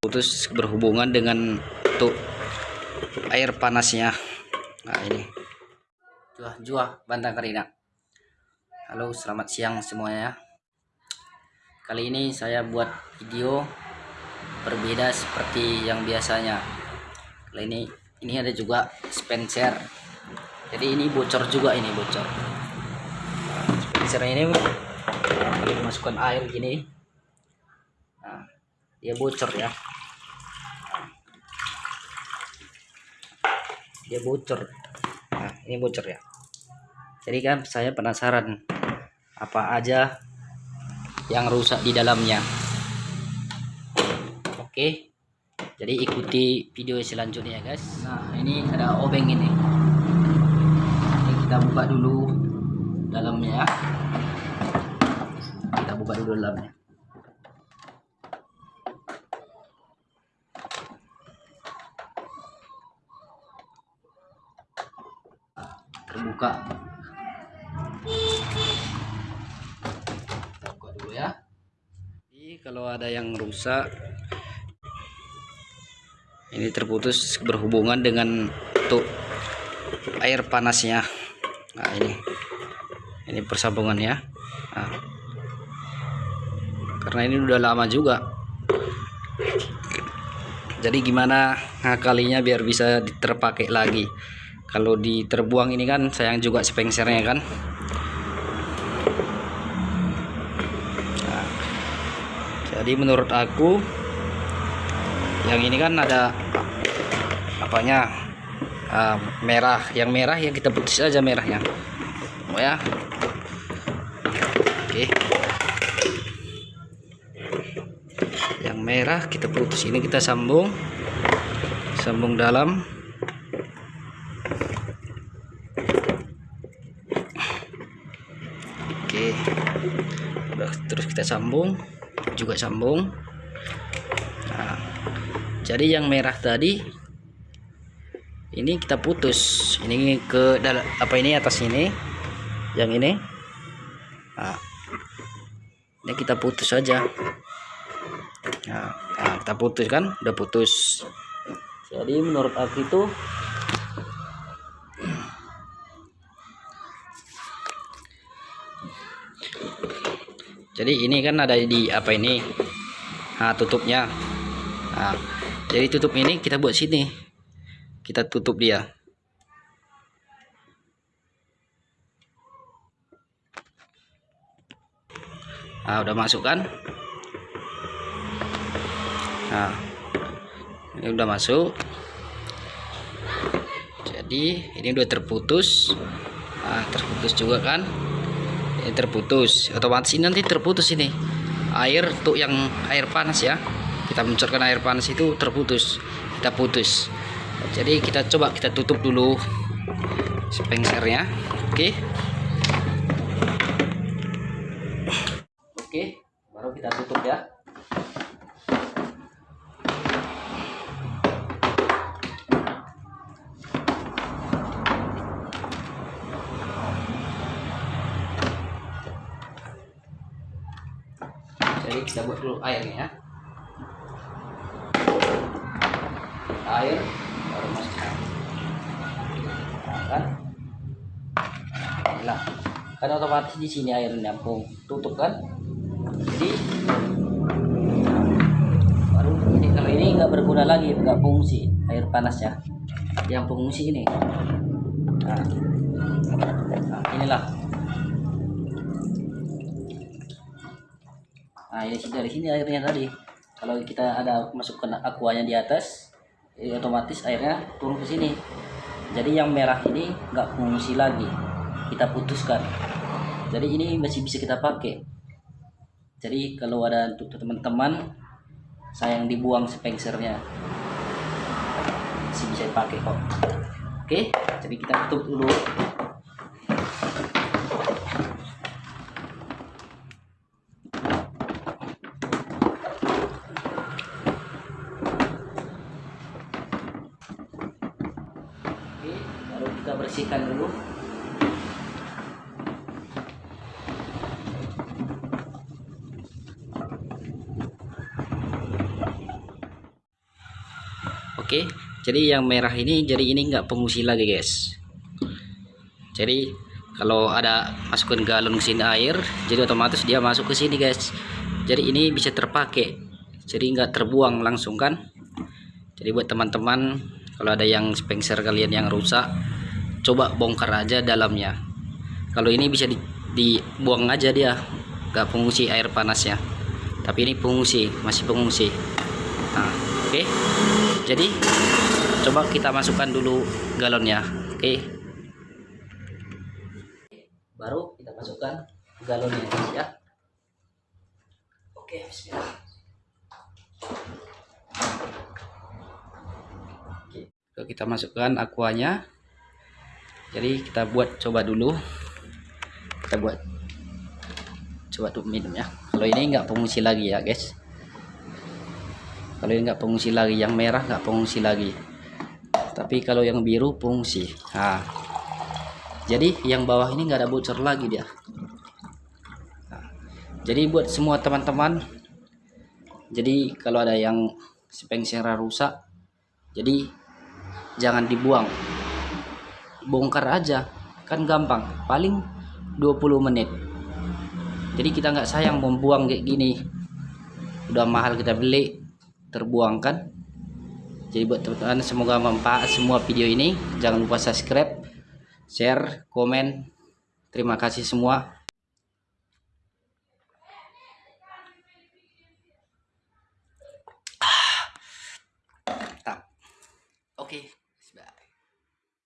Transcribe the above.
putus berhubungan dengan tuh air panasnya. Nah ini. Juah juah bantang karina. Halo selamat siang semuanya. Kali ini saya buat video berbeda seperti yang biasanya. Kali ini ini ada juga Spencer. Jadi ini bocor juga ini bocor. Spencer ini masukkan air gini. nah, dia bocor ya. Dia bocor. Nah ini bocor ya. Jadi kan saya penasaran apa aja yang rusak di dalamnya? Oke jadi ikuti video selanjutnya ya guys. Nah ini ada obeng ini. Ini kita buka dulu dalamnya. Ya kita buka dulu dalamnya terbuka. Buka dulu ya. Ini kalau ada yang rusak. Ini terputus berhubungan dengan tuh air panasnya. Nah ini. Ini persambungannya nah, karena ini udah lama juga. Jadi gimana ngakalinya biar bisa terpakai lagi kalau diterbuang ini kan sayang juga spengsernya kan. Nah, jadi menurut aku yang ini kan ada apanya? Uh, merah. Yang merah yang kita putus aja merahnya. Oh ya? Oke. Yang merah kita putus. Ini kita sambung. Sambung dalam terus kita sambung juga sambung. Nah, jadi yang merah tadi ini kita putus. Ini ke dalam apa ini atas ini? Yang ini. Nah, ini kita putus saja nah, nah kita putus kan? Udah putus. Jadi menurut aku itu jadi ini kan ada di apa ini? Nah tutupnya. Nah, jadi tutup ini kita buat sini. Kita tutup dia. Nah udah masuk kan? Nah ini udah masuk. Jadi ini udah terputus. Nah, terputus juga kan ini terputus. Otomatis ini nanti terputus ini. Air untuk yang air panas ya. Kita mencorkan air panas itu terputus. Kita putus. Jadi kita coba kita tutup dulu spengsernya. Oke oke jadi kita buat dulu airnya ya. Air baru masukkan. Nah, kan? Inilah kan otomatis di sini air nyampung tutup kan? Jadi baru ini. Kalau ini nggak berguna lagi nggak fungsi air panas ya. Yang fungsi ini. Nah, nah inilah nah ini dari sini airnya tadi. Kalau kita ada masukkan aquanya di atas jadi otomatis airnya turun ke sini. Jadi yang merah ini nggak fungsi lagi. Kita putuskan. Jadi ini masih bisa kita pakai. Jadi kalau ada untuk teman-teman sayang dibuang spengsernya masih bisa dipakai kok. Oke jadi kita tutup dulu Oke, baru kita bersihkan dulu. oke jadi yang merah ini jadi ini nggak pengungsi lagi guys. Jadi kalau ada masukin galon ke sini air jadi otomatis dia masuk ke sini guys. Jadi ini bisa terpakai. Jadi nggak terbuang langsung kan? Jadi buat teman-teman kalau ada yang spengser kalian yang rusak coba bongkar aja dalamnya. Kalau ini bisa di, dibuang aja dia nggak pengungsi air panasnya. Tapi ini pengungsi masih pengungsi. Nah oke. Okay. jadi coba kita masukkan dulu galonnya. Oke. Okay. baru kita masukkan galonnya ya. Oke okay, oke kita masukkan aquanya jadi kita buat coba dulu. Kita buat coba tuh minum ya. Kalau ini nggak pengungsi lagi ya guys. Kalau ini nggak pengungsi lagi yang merah nggak pengungsi lagi. Tapi kalau yang biru pengungsi. Nah. Jadi yang bawah ini nggak ada bocor lagi dia. Nah, jadi buat semua teman-teman jadi kalau ada yang spengsera rusak jadi jangan dibuang bongkar aja. Kan gampang paling 20 menit. Jadi kita nggak sayang membuang kayak gini. Udah mahal kita beli terbuang kan jadi buat teman-teman semoga manfaat semua video ini. Jangan lupa subscribe share komen. Terima kasih semua